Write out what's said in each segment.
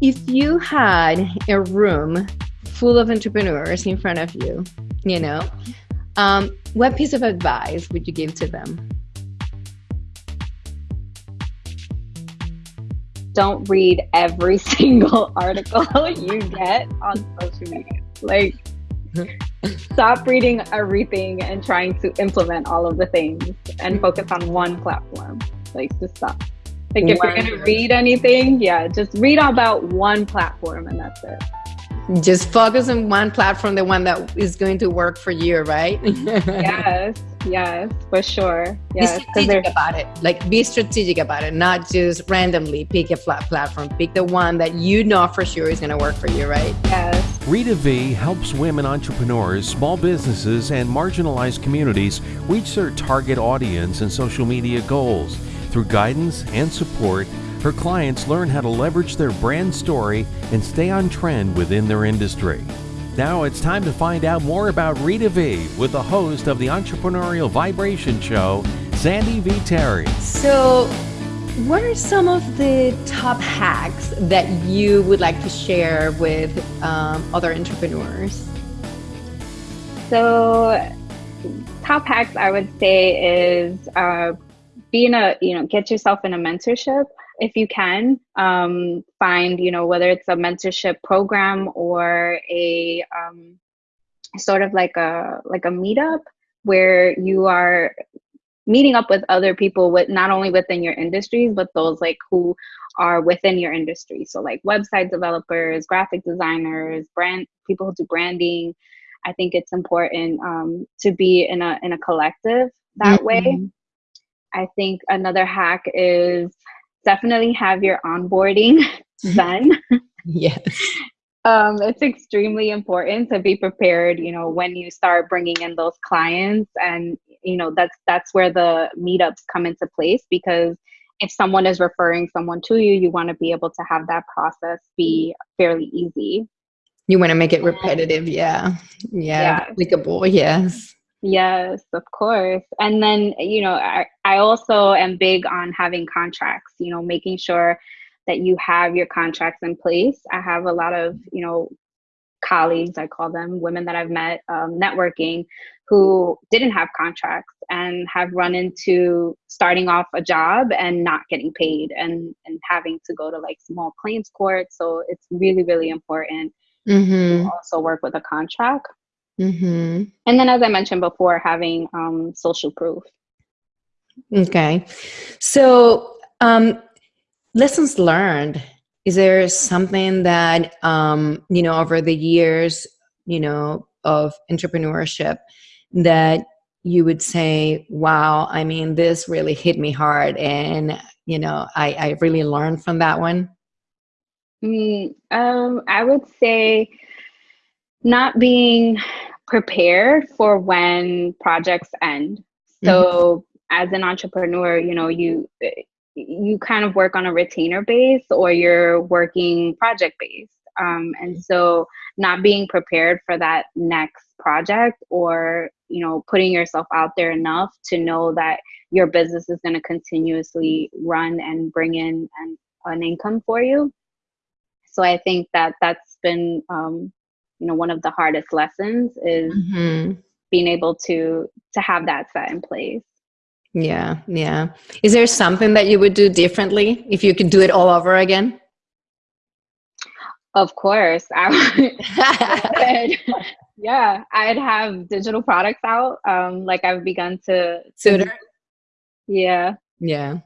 if you had a room full of entrepreneurs in front of you, you know, um, what piece of advice would you give to them? Don't read every single article you get on social media. Like, stop reading everything and trying to implement all of the things and focus on one platform. Like, just stop. Like, if you're going to read anything, yeah, just read about one platform and that's it. Just focus on one platform the one that is going to work for you right? Yes yes for sure. Yes be strategic about it. Like be strategic about it not just randomly pick a flat platform. Pick the one that you know for sure is going to work for you right? Yes. Rita Vee helps women entrepreneurs small businesses and marginalized communities reach their target audience and social media goals through guidance and support her clients learn how to leverage their brand story and stay on trend within their industry. Now it's time to find out more about Rita Vee with the host of the Entrepreneurial Vibration Show, Sandy V. Terry. So, what are some of the top hacks that you would like to share with um, other entrepreneurs? So, top hacks I would say is uh, being a you know get yourself in a mentorship if you can um, find you know whether it's a mentorship program or a um, sort of like a like a meetup where you are meeting up with other people with not only within your industries but those like who are within your industry. So like website developers graphic designers brand people who do branding. I think it's important um, to be in a in a collective that mm-hmm. way i think another hack is definitely have your onboarding done. yes. Um, it's extremely important to be prepared, you know, when you start bringing in those clients and, you know, that's, that's where the meetups come into place because if someone is referring someone to you, you want to be able to have that process be fairly easy. You want to make it repetitive. Yeah. Yeah. yeah. Applicable. Yes. Yes, of course. And then, you know, I, I also am big on having contracts, you know, making sure that you have your contracts in place. I have a lot of, you know, colleagues, I call them women that I've met um, networking who didn't have contracts and have run into starting off a job and not getting paid and, and having to go to like small claims court. So it's really, really important mm-hmm. to also work with a contract. Mm-hmm. And then, as I mentioned before, having um, social proof. Okay. So, um, lessons learned. Is there something that, um, you know, over the years, you know, of entrepreneurship that you would say, wow, I mean, this really hit me hard. And, you know, I, I really learned from that one? Mm, um, I would say not being prepared for when projects end. So mm-hmm. as an entrepreneur, you know, you you kind of work on a retainer base or you're working project based. Um, and so not being prepared for that next project or you know putting yourself out there enough to know that your business is going to continuously run and bring in an, an income for you so i think that that's been um, you know one of the hardest lessons is mm-hmm. being able to to have that set in place. Yeah yeah. Is there something that you would do differently if you could do it all over again? Of course. I would yeah i'd have digital products out um like i've begun to sooner yeah. Yeah.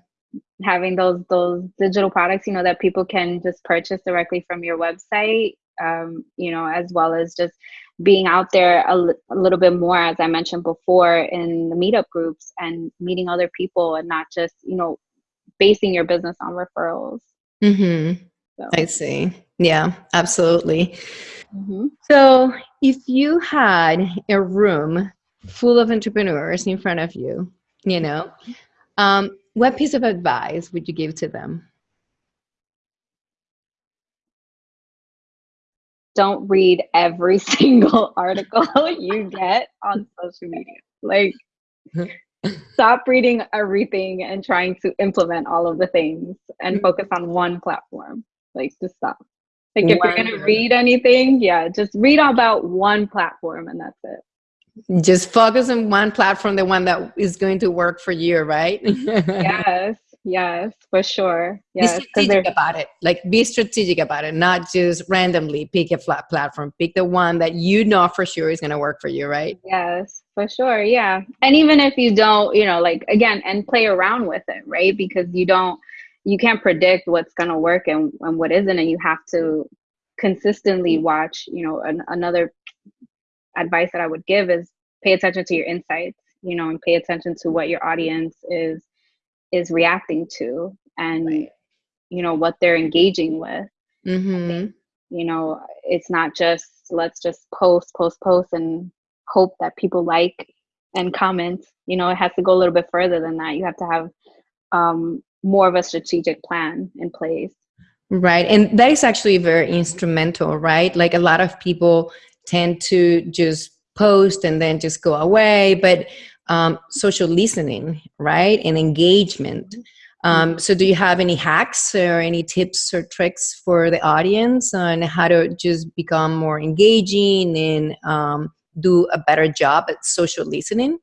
Having those those digital products you know that people can just purchase directly from your website um, you know, as well as just being out there a, a little bit more, as I mentioned before, in the meetup groups and meeting other people and not just, you know, basing your business on referrals. Mm-hmm. So. I see. Yeah, absolutely. Mm-hmm. So, if you had a room full of entrepreneurs in front of you, you know, um, what piece of advice would you give to them? Don't read every single article you get on social media. Like, stop reading everything and trying to implement all of the things and mm-hmm. focus on one platform. Like, just stop. Like if you're gonna read anything, yeah, just read about one platform and that's it. Just focus on one platform, the one that is going to work for you, right? yes, yes, for sure. Yes, be strategic about it. Like be strategic about it, not just randomly pick a flat platform. Pick the one that you know for sure is gonna work for you, right? Yes, for sure. Yeah. And even if you don't, you know, like again, and play around with it, right? Because you don't you can't predict what's going to work and, and what isn't and you have to consistently watch you know an, another advice that i would give is pay attention to your insights you know and pay attention to what your audience is is reacting to and right. you know what they're engaging with mm-hmm. you know it's not just let's just post post post and hope that people like and comment you know it has to go a little bit further than that you have to have um, more of a strategic plan in place. Right. And that is actually very instrumental, right? Like a lot of people tend to just post and then just go away, but um, social listening, right? And engagement. Um, so, do you have any hacks or any tips or tricks for the audience on how to just become more engaging and um, do a better job at social listening?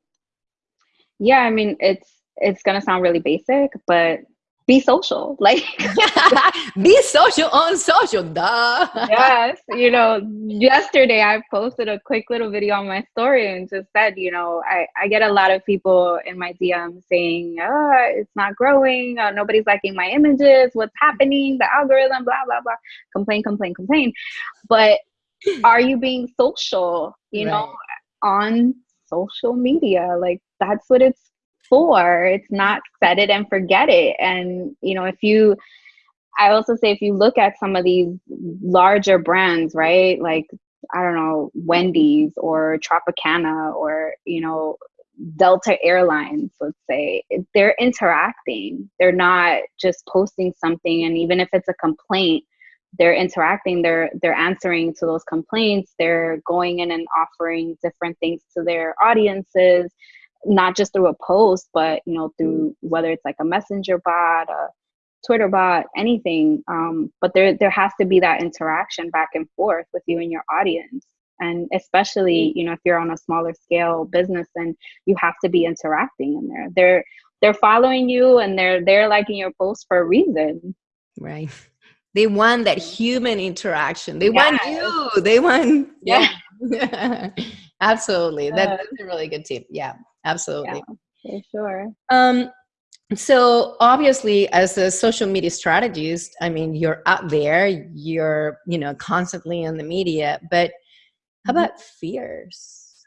Yeah, I mean, it's it's gonna sound really basic, but be social. Like be social on social duh. Yes you know yesterday i posted a quick little video on my story and just said you know i, I get a lot of people in my dm saying oh it's not growing. Uh, nobody's liking my images. What's happening? The algorithm blah blah blah. Complain complain complain. But are you being social you right. know on social media? Like that's what it's for. It's not set it and forget it. And, you know, if you, I also say if you look at some of these larger brands, right? Like, I don't know, Wendy's or Tropicana or, you know, Delta Airlines, let's say, they're interacting. They're not just posting something. And even if it's a complaint, they're interacting they're they're answering to those complaints they're going in and offering different things to their audiences not just through a post, but you know, through whether it's like a messenger bot, a Twitter bot, anything. Um, but there there has to be that interaction back and forth with you and your audience. And especially, you know, if you're on a smaller scale business, then you have to be interacting in there. They're they're following you and they're they're liking your post for a reason. Right. They want that human interaction. They yes. want you. They want yeah. yeah. Absolutely. That, that's a really good tip. Yeah absolutely. Yeah, for sure. Um so obviously as a social media strategist i mean you're out there you're you know constantly in the media but how mm-hmm. about fears?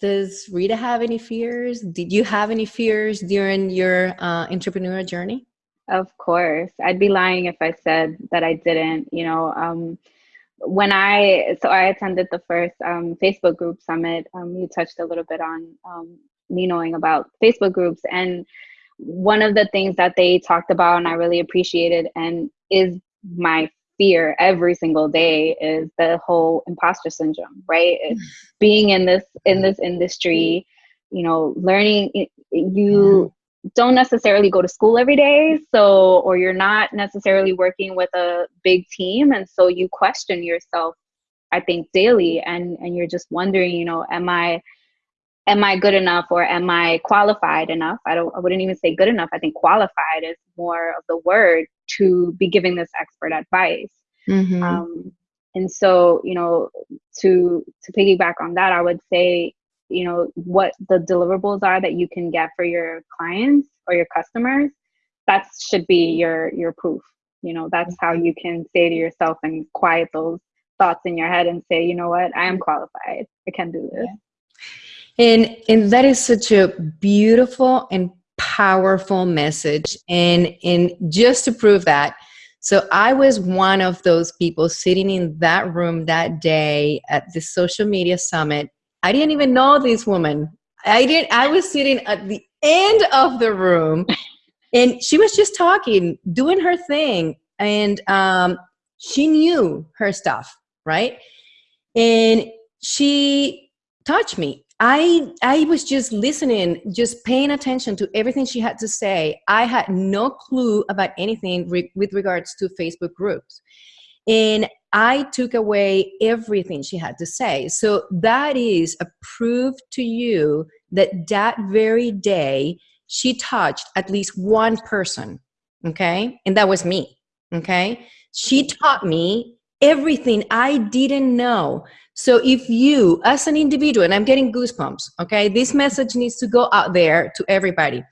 Does rita have any fears? Did you have any fears during your uh, entrepreneurial journey? Of course. I'd be lying if i said that i didn't you know um, when I so I attended the first um, Facebook group summit. Um, you touched a little bit on um, me knowing about Facebook groups, and one of the things that they talked about, and I really appreciated, and is my fear every single day is the whole imposter syndrome. Right, being in this in this industry, you know, learning you don't necessarily go to school every day so or you're not necessarily working with a big team and so you question yourself i think daily and and you're just wondering you know am i am i good enough or am i qualified enough i don't i wouldn't even say good enough i think qualified is more of the word to be giving this expert advice mm-hmm. um, and so you know to to piggyback on that i would say you know what the deliverables are that you can get for your clients or your customers that should be your your proof. You know that's how you can say to yourself and quiet those thoughts in your head and say you know what? I am qualified. I can do this. And and that is such a beautiful and powerful message. And and just to prove that so i was one of those people sitting in that room that day at the social media summit I didn't even know this woman. I didn't. I was sitting at the end of the room, and she was just talking, doing her thing, and um, she knew her stuff, right? And she touched me. I I was just listening, just paying attention to everything she had to say. I had no clue about anything re- with regards to Facebook groups. And I took away everything she had to say. So that is a proof to you that that very day she touched at least one person. Okay. And that was me. Okay. She taught me everything I didn't know. So if you, as an individual, and I'm getting goosebumps, okay, this message needs to go out there to everybody.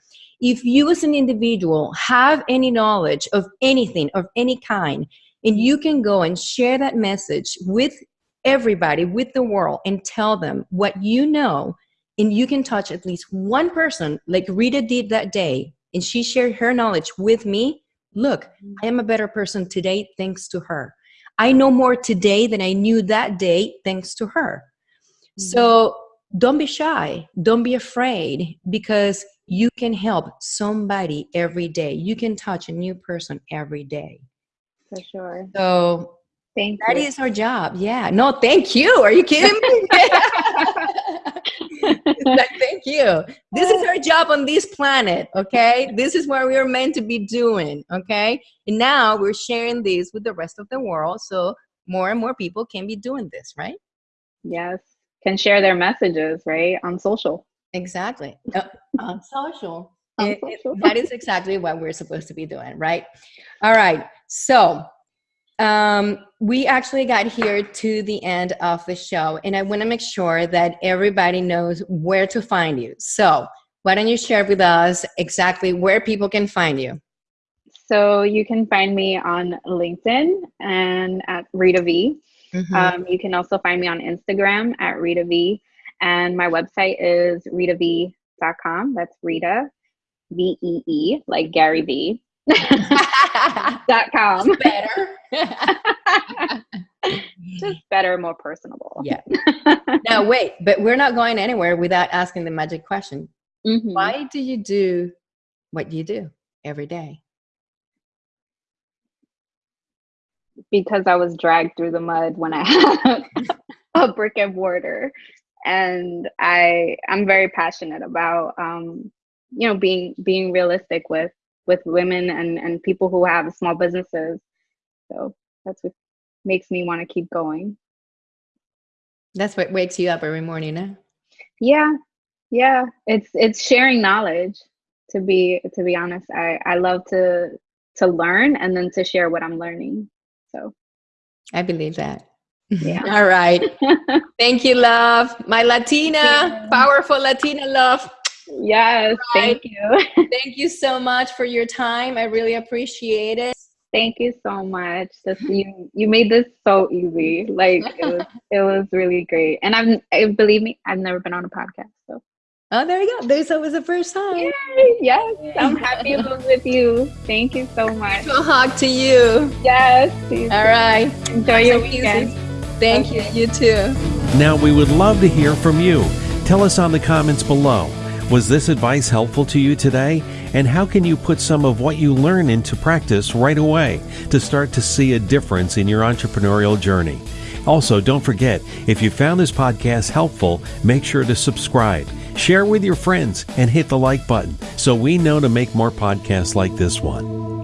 If you, as an individual, have any knowledge of anything of any kind, and you can go and share that message with everybody, with the world, and tell them what you know, and you can touch at least one person, like Rita did that day, and she shared her knowledge with me. Look, I am a better person today thanks to her. I know more today than I knew that day thanks to her. Mm-hmm. So don't be shy. Don't be afraid because you can help somebody every day. You can touch a new person every day. For sure. So thank that you. is our job. Yeah. No, thank you. Are you kidding me? like, thank you. This is our job on this planet, okay? This is what we are meant to be doing, okay? And now we're sharing this with the rest of the world so more and more people can be doing this, right? Yes. Can share their messages, right? On social. Exactly. Uh, on social. It, it, that is exactly what we're supposed to be doing, right? All right. So um, we actually got here to the end of the show, and I want to make sure that everybody knows where to find you. So, why don't you share with us exactly where people can find you? So, you can find me on LinkedIn and at Rita Vee. Mm-hmm. Um, you can also find me on Instagram at Rita Vee. And my website is ritavee.com. That's Rita, V E E, like Gary Vee. dot com. Better. Just better, more personable. Yeah. now wait, but we're not going anywhere without asking the magic question. Mm-hmm. Why do you do what you do every day? Because I was dragged through the mud when I had a brick and mortar. And I I'm very passionate about um, you know being being realistic with with women and and people who have small businesses. So that's what makes me want to keep going. That's what wakes you up every morning huh? yeah yeah. It's it's sharing knowledge to be to be honest. I i love to to learn and then to share what i'm learning so. I believe that. Yeah. All right. Thank you love. My latina powerful latina love Yes, right. thank you. thank you so much for your time. I really appreciate it. Thank you so much. This, you you made this so easy. Like it was it was really great. And I'm I, believe me, I've never been on a podcast. So Oh, there you go. There's always the first time. Yay. Yes, I'm happy to be with you. Thank you so much. A hug to you. Yes. All right. Enjoy your weekend. Thank okay. you. You too. Now we would love to hear from you. Tell us on the comments below. Was this advice helpful to you today? And how can you put some of what you learn into practice right away to start to see a difference in your entrepreneurial journey? Also, don't forget, if you found this podcast helpful, make sure to subscribe, share with your friends, and hit the like button so we know to make more podcasts like this one.